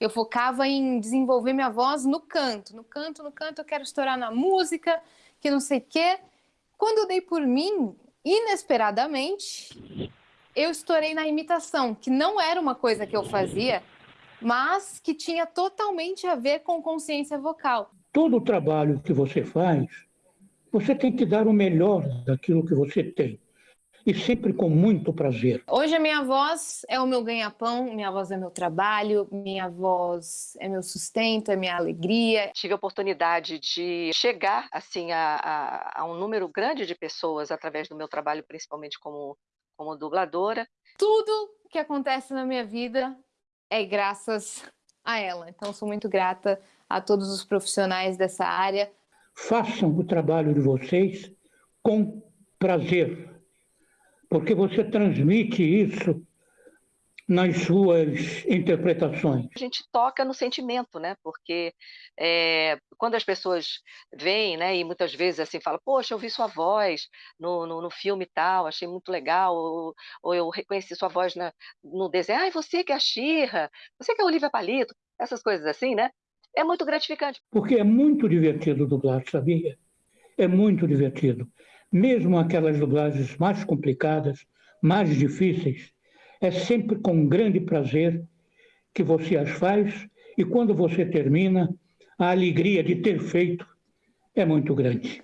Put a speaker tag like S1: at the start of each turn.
S1: Eu focava em desenvolver minha voz no canto, no canto, no canto, eu quero estourar na música, que não sei o quê. Quando eu dei por mim, inesperadamente, eu estourei na imitação, que não era uma coisa que eu fazia, mas que tinha totalmente a ver com consciência vocal.
S2: Todo o trabalho que você faz, você tem que dar o melhor daquilo que você tem e sempre com muito prazer.
S1: Hoje a minha voz é o meu ganha-pão, minha voz é meu trabalho, minha voz é meu sustento, é minha alegria.
S3: Tive a oportunidade de chegar assim a, a, a um número grande de pessoas através do meu trabalho, principalmente como, como dubladora.
S1: Tudo que acontece na minha vida é graças a ela. Então sou muito grata a todos os profissionais dessa área.
S2: Façam o trabalho de vocês com prazer, porque você transmite isso nas suas interpretações.
S3: A gente toca no sentimento, né? Porque é, quando as pessoas vêm, né, e muitas vezes assim falam, poxa, eu vi sua voz no, no, no filme tal, achei muito legal, ou, ou eu reconheci sua voz na, no desenho, ah, você que é a Xirra, você que é a Olivia Palito, essas coisas assim, né? É muito gratificante.
S2: Porque é muito divertido dublar, sabia? É muito divertido. Mesmo aquelas dublagens mais complicadas, mais difíceis, é sempre com grande prazer que você as faz e quando você termina, a alegria de ter feito é muito grande.